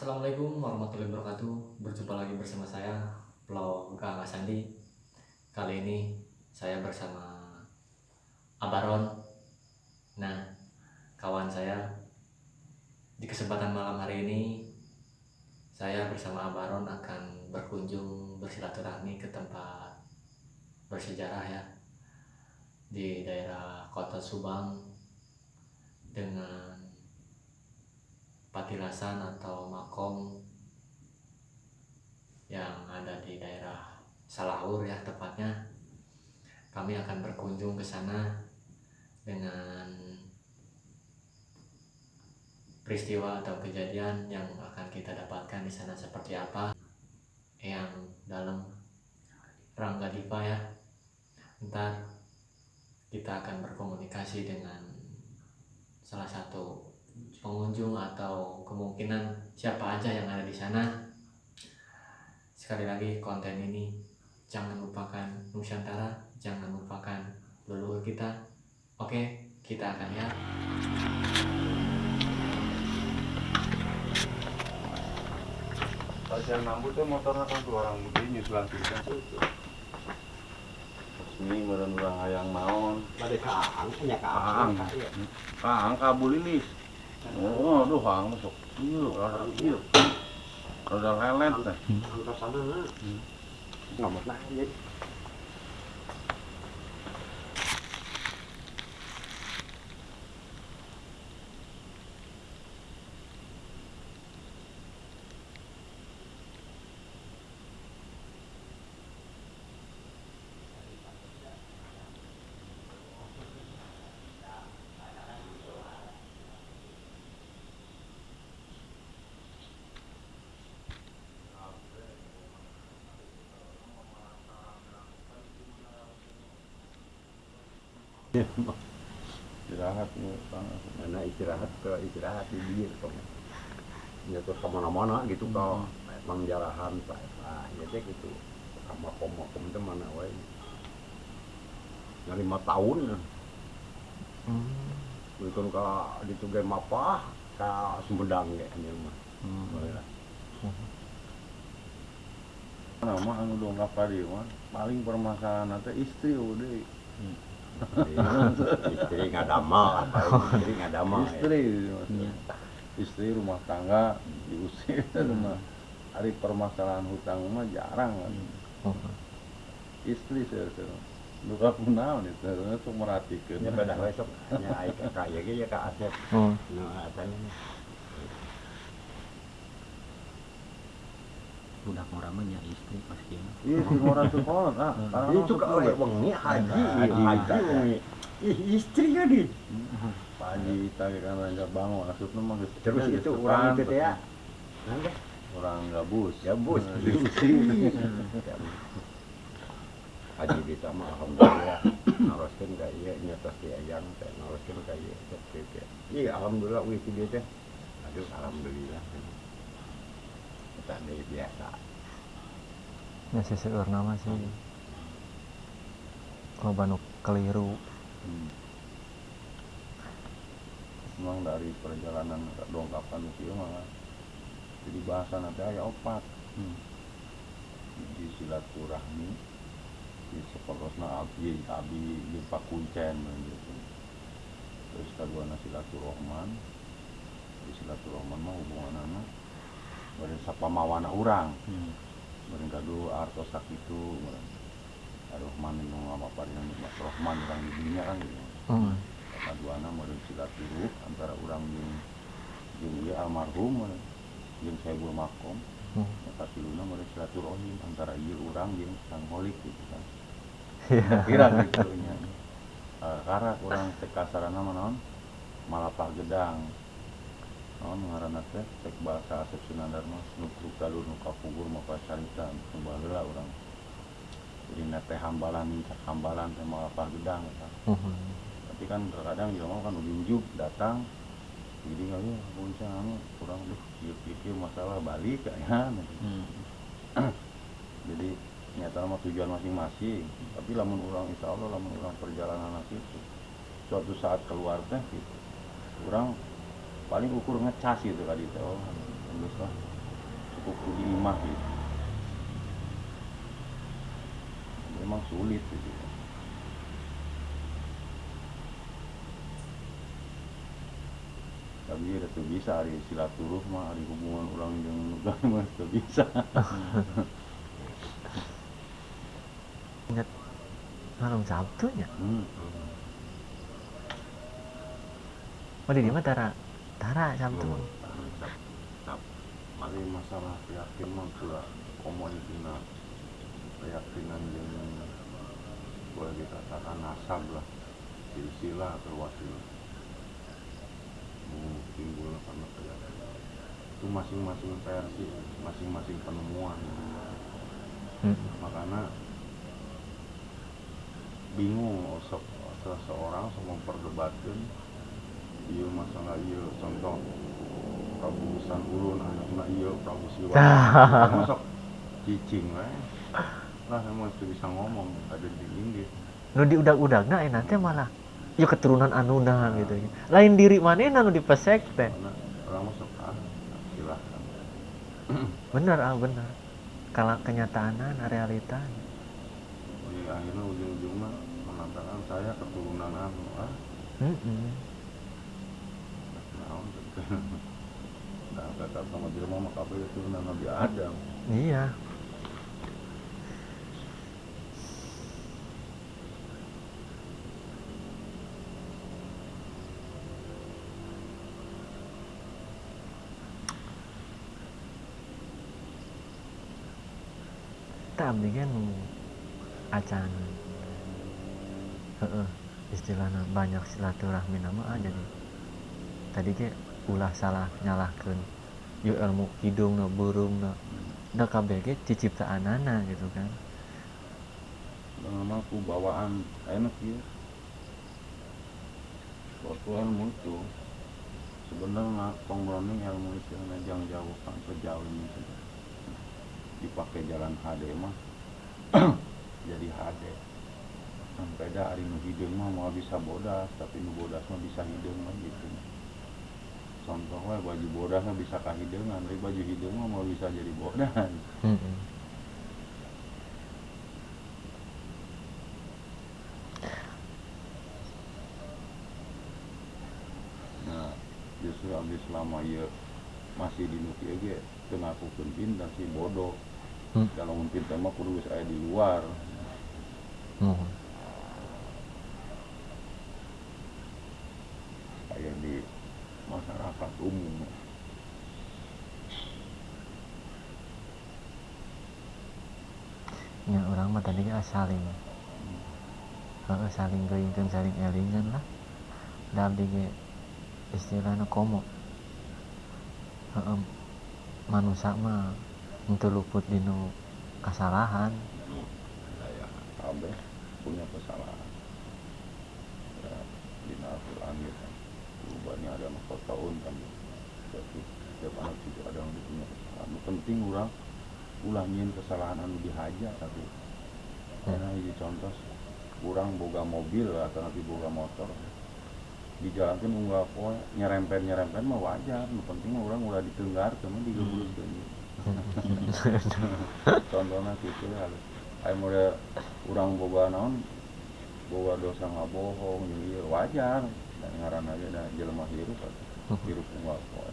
Assalamualaikum warahmatullahi wabarakatuh. Berjumpa lagi bersama saya Vlog Kakak Sandi. Kali ini saya bersama Abaron. Nah kawan saya Di kesempatan malam hari ini Saya bersama Abaron akan berkunjung bersilaturahmi ke tempat bersejarah ya Di daerah kota Subang Dengan patilasan atau makom yang ada di daerah Salahur ya tepatnya. Kami akan berkunjung ke sana dengan peristiwa atau kejadian yang akan kita dapatkan di sana seperti apa. Yang dalam Rangga Dipa ya. Ntar kita akan berkomunikasi dengan salah satu pengunjung atau kemungkinan siapa aja yang ada di sana. Sekali lagi konten ini jangan lupakan Nusantara, jangan lupakan leluhur kita. Oke, kita akan ya. Pasien mampu tuh motornya kan tuh orang gede nyusulan pisan tuh. Ini meureun urang hayang naon. Bade kaang, punya Kaang. kaang. Iya. Kang kabul lilis. Oh, aduh hang masuk. Iya, rada iya. Rada lelet teh. Angkat Istirahat nih, Kang. Mana istirahat ke istirahat di dia tong. Ya tuh ke mana-mana gitu kalau emang jarahan pak. Ah, ya teh gitu. Sama kom-kom teh mana wae. Ya lima tahun. Hmm. Itu ka di tuge mapah ka Sumedang ge anjeun mah. Boleh lah. Nama anu dongkap tadi mah paling permasalahan nanti istri udah Istri ngadama, apa istri ngadama. ya. istri maksudnya. istri rumah tangga diusir rumah hari permasalahan hutang mah jarang kan istri saya luka kunaon itu untuk merhatikan Ya pada besok hanya ai ka kaya ge ya ka Asep. Oh. Nu budak orang mah nya istri pasti mah. iya si orang tuh kolot ah karena itu ka we wengi haji, Haji, haji wengi. Ih, istri ya di. pagi tadi kan raja bangun maksudnya mah geus- Terus itu depan, orang itu ya. orang gabus Gabus. Nah, diusir Haji di sama alhamdulillah. Naroskeun ka ieu nya tos di ayang teh naroskeun ka ieu teh teh. Iya alhamdulillah ti teh. Aduh alhamdulillah. Dari biasa. Ya seseur nama sih. Loba nu keliru. Hmm. Memang dari perjalanan dongkapan itu mah jadi bahasa nanti aya opat Hmm. di silaturahmi di sekolosna abdi abdi di pakuncen gitu terus kedua silaturahman di silaturahman mah hubungan anak bari sapamawana urang. Hmm. bari kadu artos sakitu Ar-Rahman yang ngapa paringan nikmat Rahman orang di dunia kan gitu. Hmm. kaduana meureun silaturah antara urang jeung jeung ieu almarhum jeung Saibul Makom. Hmm. eta tiluna meureun silaturahim antara ieu urang jeung Sang Holik gitu kan. Iya. kira gitu nya Eh, karena urang teh kasarana mah naon? Malapah gedang teh cek bahasa Asep Sunandarma nukruk galur nu kapugur maka carita nu baheula urang jadi na teh hambalan mincak hambalan teh malapah gedang eta Hmm. tapi kan terkadang dia mau kan ujuk datang jadi ya puncak anu kurang deh pikir masalah balik kayaknya Hmm. jadi nyata mah tujuan masing-masing. Tapi lamun orang insya Allah lamun orang perjalanan itu suatu saat keluar teh gitu. Orang paling ukur ngecas gitu kali itu. Oh terus lah cukup kudu imah gitu. Memang sulit gitu tapi ya tuh bisa hari silaturah mah hari hubungan orang yang nugang mah tuh bisa. Ingat malam Sabtunya? Hmm. oh di mana tara tara Sabtu. Mari masalah yakin mah sudah omong kena keyakinan yang boleh dikatakan nasab lah. Silsilah mau timbul karena keyakinan itu masing-masing versi masing-masing penemuan. Hmm. makanya bingung se seseorang sama memperdebatkan iya masalah iya? Contoh Prabu Sanurun anaknya iya. Prabu Siwa masuk cicing lah lah emang itu bisa ngomong ada di inggit nu di udag-udag nah nanti malah yuk keturunan anuna gitu ya. Lain diri mana nu dipesek teh? Orang masuk ah silahkan. Bener ah bener kalau kenyataan realita. Di akhirnya ujung-ujungnya mengatakan saya keturunan anu ah Mm-mm. naon nah kata sama jelma mah kabeh keturunan Nabi Adam. Iya. Abdi kan acan. Istilahnya banyak silaturahmi nama aja nih. Tadi ke ulah salah nyalahkan yuk ilmu hidung no burung no da kabeh ge ciciptaanana gitu kan. Ku bawaan? Enak ya suatu ilmu itu sebenarnya pengbranding ilmu istilahnya jangan jauh sampai jauh ini saja. Dipakai jalan HD mah. Jadi HD dah hari nu hidung mah mau bisa bodas tapi nu bodas mah bisa hidung mah gitu contoh we baju bodas mah bisa kahideungan tapi baju hidung mah mau bisa jadi bodas Mm-mm. Nah, justru abdi selama ia masih di nuki ge teu ngakukeun pintar sih bodoh. Hmm. Kalau pintar mah kudu aya di luar. Aya di masyarakat umum. ya orang mah tadi kan saling Heeh, saling geuingkeun saling elingan lah da abdi ge istilahna komo Heeh, manusia mah henteu luput dinu kasalahan Saya kabeh punya kesalahan. Ya, di Al-Quran gitu. Rubahnya ada mahkota tahun kan. Jadi setiap anak cucu ada yang punya kesalahan. Penting orang ulah nyin kesalahan anu dihaja tapi karena ini contoh kurang boga mobil atau nanti boga motor. Di jalan kan unggah poe nyerempet nyerempet mah wajar. Nu penting mah orang udah ditenggar teman digebruskeun contohnya gitu ya ayo mulai orang boga naon boga dosa ngabohong nyulir wajar. Dan ngaran aja dan jelema hirup atuh. hirup unggah poe